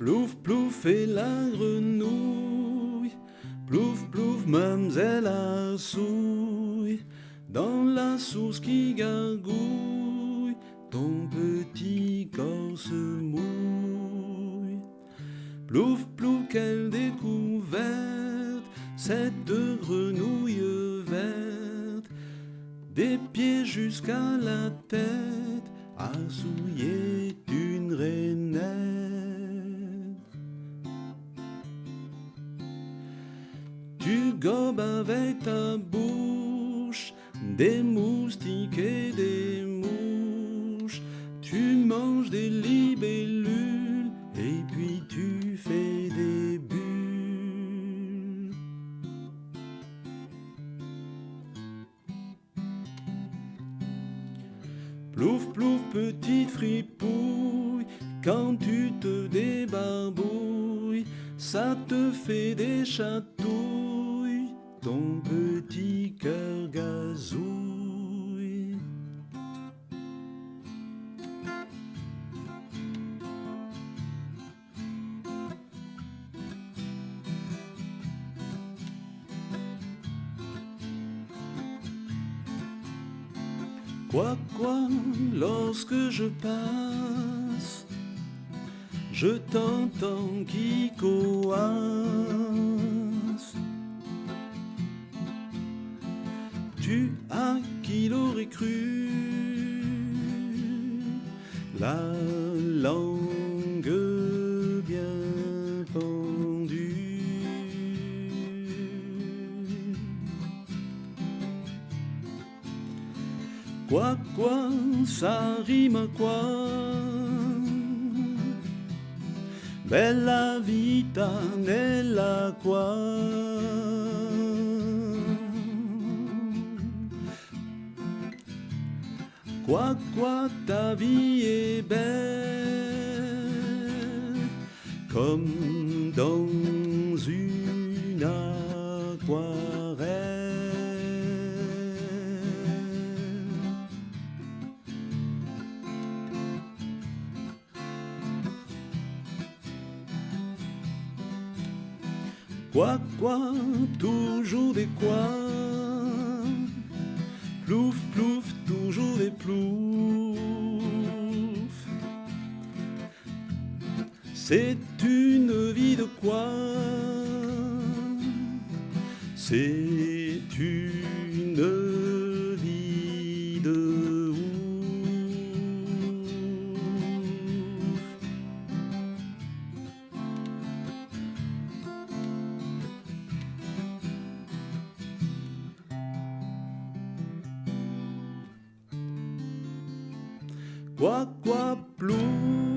Plouf, plouf et la grenouille, plouf, plouf, mamselle à souille, dans la source qui gargouille, ton petit corps se mouille. Plouf, plouf, quelle découverte, cette grenouille verte, des pieds jusqu'à la tête, à souiller une rainette. Tu gobes avec ta bouche des moustiques et des mouches. Tu manges des libellules et puis tu fais des bulles. Plouf, plouf, petite fripouille, quand tu te débarbouilles, ça te fait des chatouilles, Quoi, quoi, lorsque je passe, je t'entends qui coasse. Tu as qui l'aurait cru la Quoi, quoi, ça rime quoi? Bella vita nella quoi Quoi, quoi, ta vie est belle Comme dans une aquarelle Quoi, quoi, toujours des quoi. Plouf, plouf, toujours des plouf. C'est une vie de quoi. C'est une Quoi, quoi, plouf